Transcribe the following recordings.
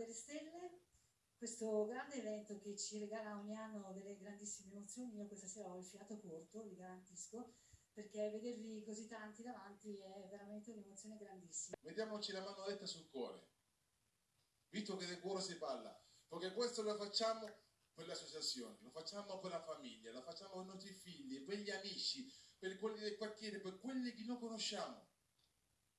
delle Stelle, questo grande evento che ci regala ogni anno delle grandissime emozioni. Io questa sera ho il fiato corto, vi garantisco, perché vedervi così tanti davanti è veramente un'emozione grandissima. Mettiamoci la mano detta sul cuore, visto che del cuore si parla, perché questo lo facciamo per l'associazione, lo facciamo per la famiglia, lo facciamo per i nostri figli, per gli amici, per quelli del quartiere, per quelli che non conosciamo.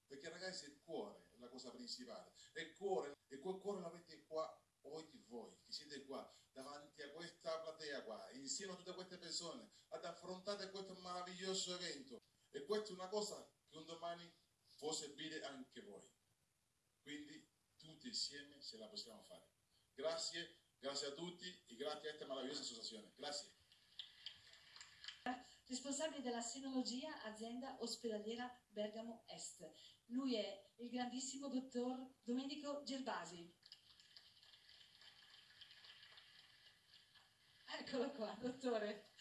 Perché ragazzi il cuore la cosa principale, il cuore, e quel cuore l'avete qua oggi voi, che siete qua, davanti a questa platea qua, insieme a tutte queste persone, ad affrontare questo meraviglioso evento. E questa è una cosa che un domani può servire anche voi. Quindi tutti insieme ce la possiamo fare. Grazie, grazie a tutti e grazie a questa meravigliosa associazione. Grazie. Responsabile della senologia azienda ospedaliera Bergamo Est. Lui è il grandissimo dottor Domenico Gerbasi. Eccolo qua, dottore,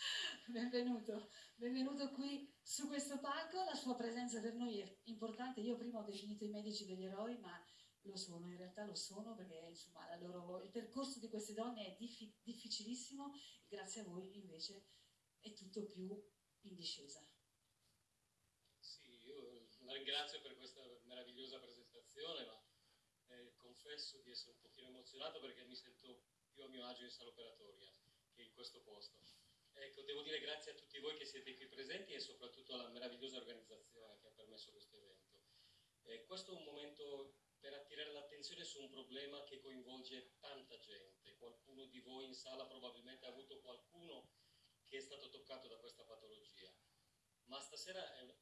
benvenuto. Benvenuto qui su questo palco, la sua presenza per noi è importante. Io prima ho definito i medici degli eroi, ma lo sono, in realtà lo sono perché insomma, loro, il percorso di queste donne è diffi difficilissimo grazie a voi invece è tutto più in discesa. Sì, io la ringrazio per questa meravigliosa presentazione, ma eh, confesso di essere un pochino emozionato perché mi sento più a mio agio in sala operatoria che in questo posto. Ecco, devo dire grazie a tutti voi che siete qui presenti e soprattutto alla meravigliosa organizzazione che ha permesso questo evento. Eh, questo è un momento per attirare l'attenzione su un problema che coinvolge tanta gente. Qualcuno di voi in sala probabilmente ha avuto qualcuno toccato da questa patologia. Ma stasera è,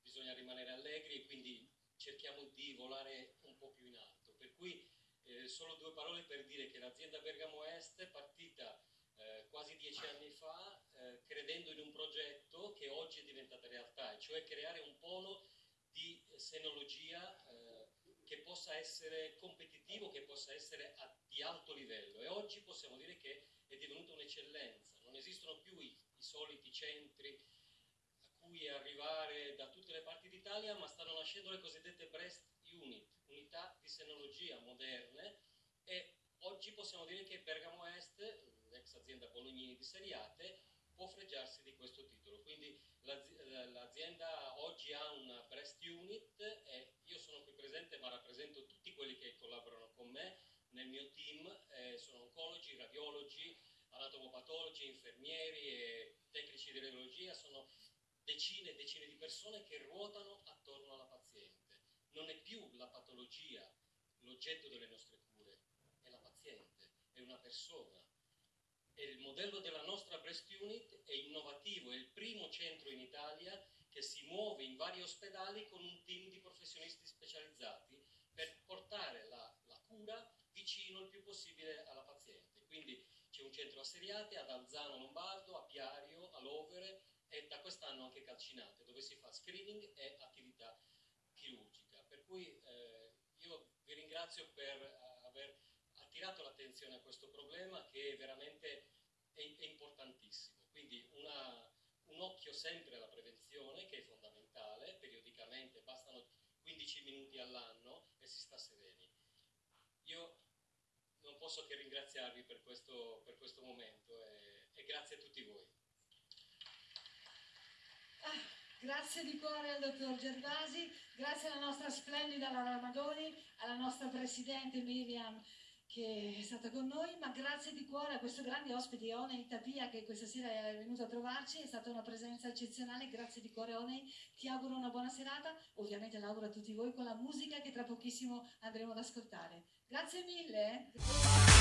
bisogna rimanere allegri e quindi cerchiamo di volare un po' più in alto. Per cui eh, solo due parole per dire che l'azienda Bergamo Est è partita eh, quasi dieci anni fa eh, credendo in un progetto che oggi è diventato realtà, cioè creare un polo di senologia eh, che possa essere competitivo, che possa essere a, di alto livello e oggi possiamo dire che è divenuta un'eccellenza, non esistono più i soliti centri a cui arrivare da tutte le parti d'Italia, ma stanno nascendo le cosiddette breast unit, unità di senologia moderne e oggi possiamo dire che Bergamo Est, l'ex azienda Bolognini di Seriate, può fregiarsi di questo titolo. Quindi l'azienda oggi ha una breast unit e io sono qui presente ma rappresento tutti quelli che collaborano con me nel mio team, eh, sono oncologi, radiologi, anatomopatologi, infermieri e radiologia, sono decine e decine di persone che ruotano attorno alla paziente. Non è più la patologia l'oggetto delle nostre cure, è la paziente, è una persona e il modello della nostra Breast Unit è innovativo, è il primo centro in Italia che si muove in vari ospedali con un team di professionisti specializzati per portare la, la cura vicino il più possibile alla paziente. Quindi un centro a Seriate, ad Alzano Lombardo, a Piario, a Lovere e da quest'anno anche Calcinate, dove si fa screening e attività chirurgica. Per cui eh, io vi ringrazio per uh, aver attirato l'attenzione a questo problema che veramente è, è importantissimo. Quindi una, un occhio sempre alla prevenzione che è fondamentale, periodicamente, bastano 15 minuti all'anno e si sta sereni. Io posso che ringraziarvi per questo, per questo momento e, e, grazie a tutti voi. Ah, grazie di cuore al dottor Gervasi, grazie alla nostra splendida Laura Madoni, alla nostra presidente Miriam che è stata con noi, ma grazie di cuore a questo grande ospite Onei Tapia che questa sera è venuto a trovarci, è stata una presenza eccezionale, grazie di cuore Onei, ti auguro una buona serata, ovviamente l'auguro a tutti voi con la musica che tra pochissimo andremo ad ascoltare. Grazie mille!